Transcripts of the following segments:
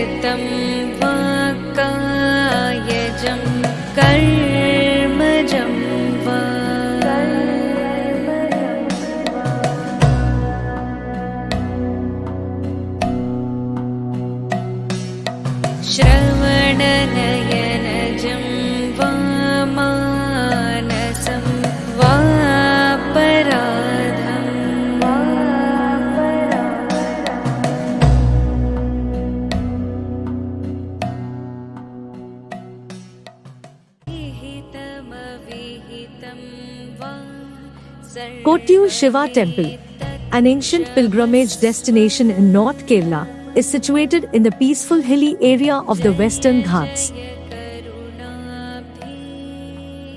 कृतं यजं कर् Shiva Temple, an ancient pilgrimage destination in North Kerala, is situated in the peaceful hilly area of the Western Ghats.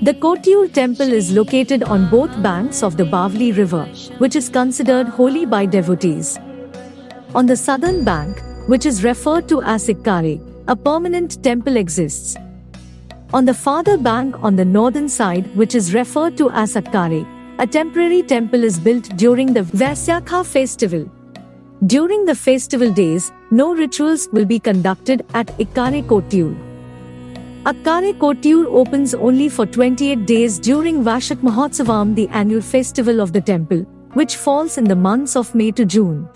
The Kottayur temple is located on both banks of the Bavali river, which is considered holy by devotees. On the southern bank, which is referred to as Ikkare, a permanent temple exists. On the farther bank on the northern side, which is referred to as Akkare, a temporary temple is built during the Vaisakha festival. During the festival days, no rituals will be conducted at Ikkare Kottayur. Akkare Kottayur opens only for 28 days during Vaisakha Mahotsavam, the annual festival of the temple, which falls in the months of May to June.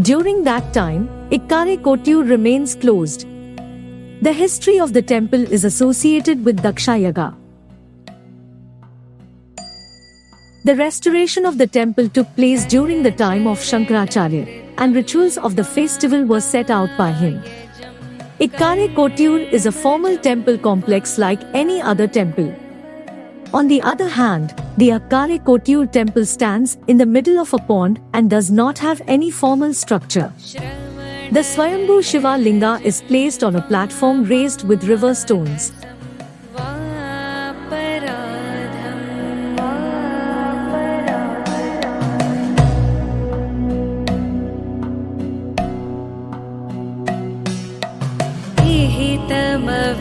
During that time, Ikkare Kottayur remains closed. The history of the temple is associated with Daksha The restoration of the temple took place during the time of Shankaracharya, and rituals of the festival were set out by him. Ikkare Kottayur is a formal temple complex like any other temple. On the other hand, the Akkare Kottayur temple stands in the middle of a pond and does not have any formal structure. The Swayambhu Shiva Linga is placed on a platform raised with river stones.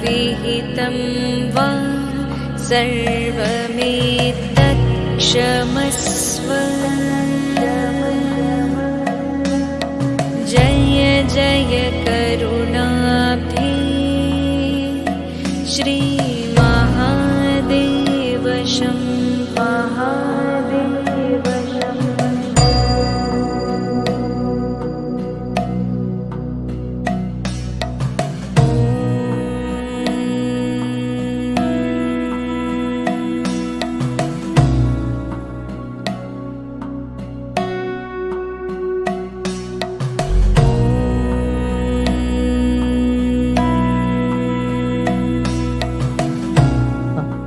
विहितमविहितं वा सर्वमेतत्क्षमस्व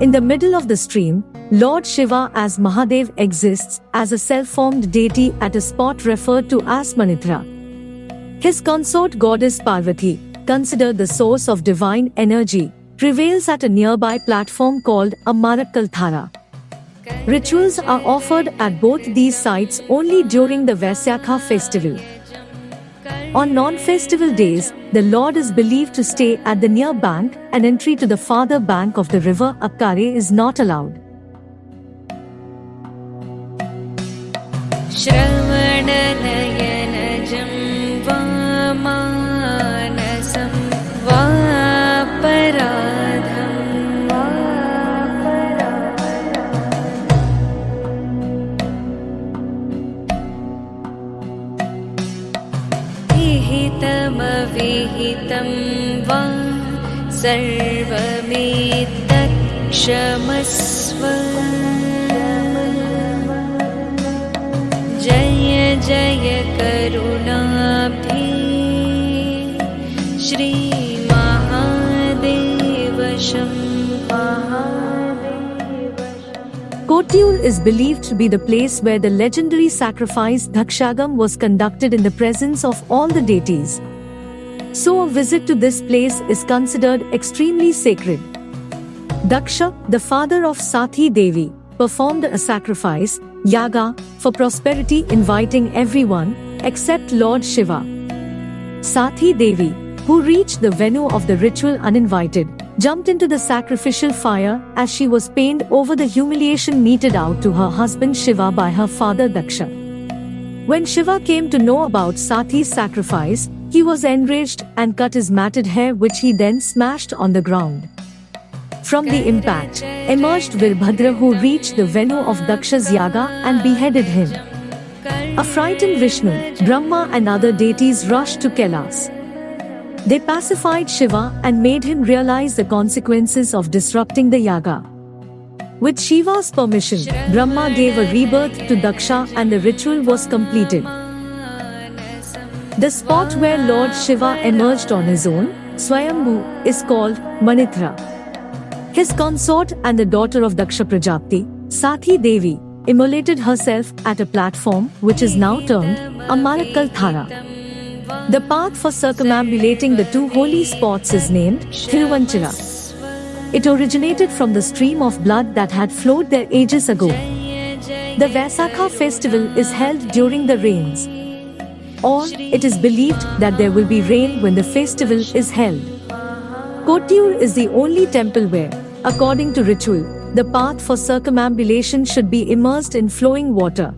In the middle of the stream, Lord Shiva as Mahadev exists as a self-formed deity at a spot referred to as Manitra. His consort goddess Parvati, considered the source of divine energy, prevails at a nearby platform called a Marakalthara. Rituals are offered at both these sites only during the Vaisakha festival. On non-festival days, the Lord is believed to stay at the near bank and entry to the farther bank of the river Akkare is not allowed. Kottayur is believed to be the place where the legendary sacrifice Dakshagam was conducted in the presence of all the deities. So a visit to this place is considered extremely sacred. Daksha, the father of Sathi Devi, performed a sacrifice, yaga, for prosperity inviting everyone, except Lord Shiva. Sathi Devi, who reached the venue of the ritual uninvited, jumped into the sacrificial fire as she was pained over the humiliation meted out to her husband Shiva by her father Daksha. When Shiva came to know about Sati's sacrifice, he was enraged and cut his matted hair which he then smashed on the ground. From the impact, emerged Virbhadra who reached the venue of Daksha's yaga and beheaded him. A frightened Vishnu, Brahma and other deities rushed to Kailas. They pacified Shiva and made him realize the consequences of disrupting the yaga. With Shiva's permission, Brahma gave a rebirth to Daksha and the ritual was completed. The spot where Lord Shiva emerged on his own, Swayambhu, is called Manithra. His consort and the daughter of Daksha Prajapati, Sathi Devi, immolated herself at a platform which is now termed Amalakkal Thara. The path for circumambulating the two holy spots is named Thiruvanchira. It originated from the stream of blood that had flowed there ages ago. The Vaisakha festival is held during the rains. Or, it is believed that there will be rain when the festival is held. Kotiur is the only temple where, according to ritual, the path for circumambulation should be immersed in flowing water.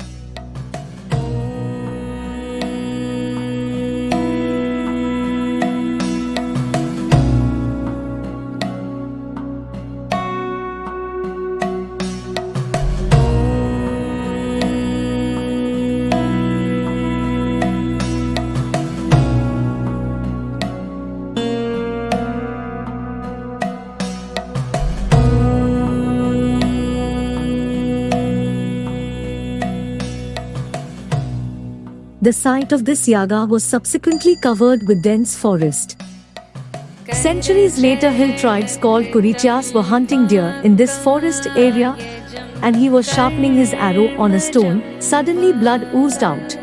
The site of this yaga was subsequently covered with dense forest. Centuries later hill tribes called Kurichas were hunting deer in this forest area and he was sharpening his arrow on a stone, suddenly blood oozed out.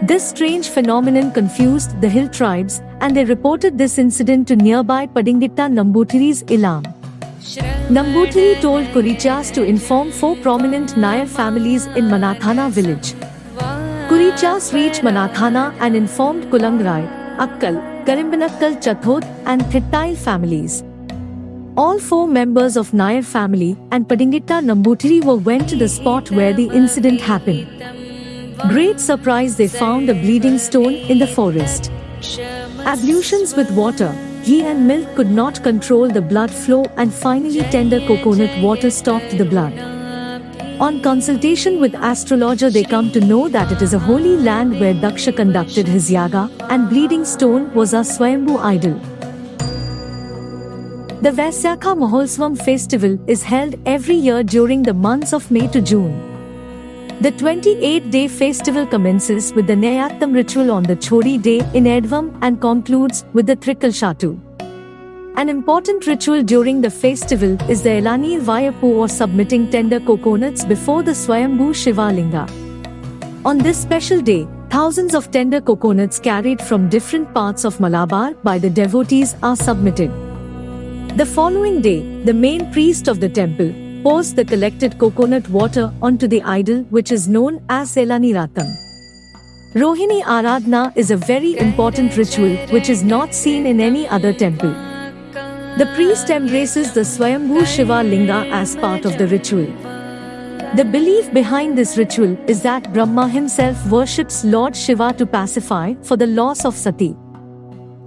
This strange phenomenon confused the hill tribes and they reported this incident to nearby Padingitta Nambutiri's Ilam. Nambutiri told Kurichas to inform four prominent Nair families in Manathana village. Kurichas reached Manathana and informed Kulangai, Akkal, Karimbanakkal Chathod and Thittail families. All four members of Nair family and Padingitta Nambutiri were went to the spot where the incident happened. Great surprise they found a bleeding stone in the forest. Ablutions with water, ghee and milk could not control the blood flow and finally tender coconut water stopped the blood. On consultation with astrologer they come to know that it is a holy land where Daksha conducted his yaga and bleeding stone was a Swayambhu idol. The Vaisakha Mahotsavam festival is held every year during the months of May to June. The 28-day festival commences with the Neyyattam ritual on the Chori day in Edvam and concludes with the Trikal Shatu. An important ritual during the festival is the Elanir Vayapu or submitting tender coconuts before the Swayambhu Shiva Linga. On this special day, thousands of tender coconuts carried from different parts of Malabar by the devotees are submitted. The following day, the main priest of the temple pours the collected coconut water onto the idol which is known as Elaniratam. Rohini Aradhana is a very important ritual which is not seen in any other temple. The priest embraces the Swayambhu Shiva Linga as part of the ritual. The belief behind this ritual is that Brahma himself worships Lord Shiva to pacify for the loss of Sati.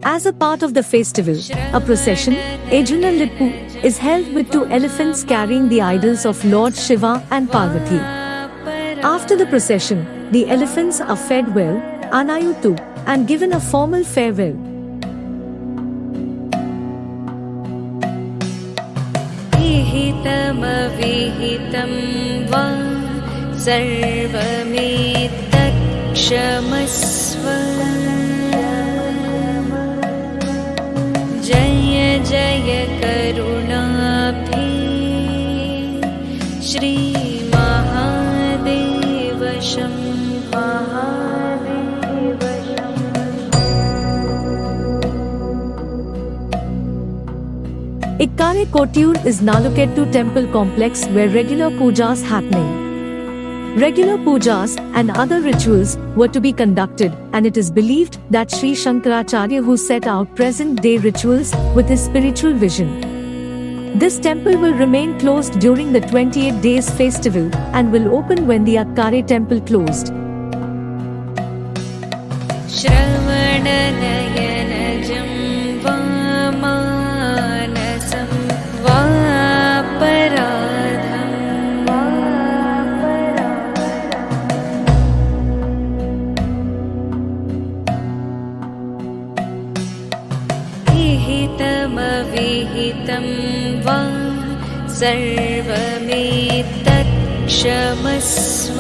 As a part of the festival, a procession, Ezhunnallippu, is held with two elephants carrying the idols of Lord Shiva and Parvati. After the procession, the elephants are fed well, Anayutu, and given a formal farewell. विहितमविहितं वा सर्वमेतत्क्षमस्व Kare Kottiyur is Nalukettu temple complex where regular pujas happening. Regular pujas and other rituals were to be conducted and it is believed that Sri Shankaracharya who set out present-day rituals with his spiritual vision. This temple will remain closed during the 28 days festival and will open when the Akkare temple closed. सर्वमेतत्क्षमस्व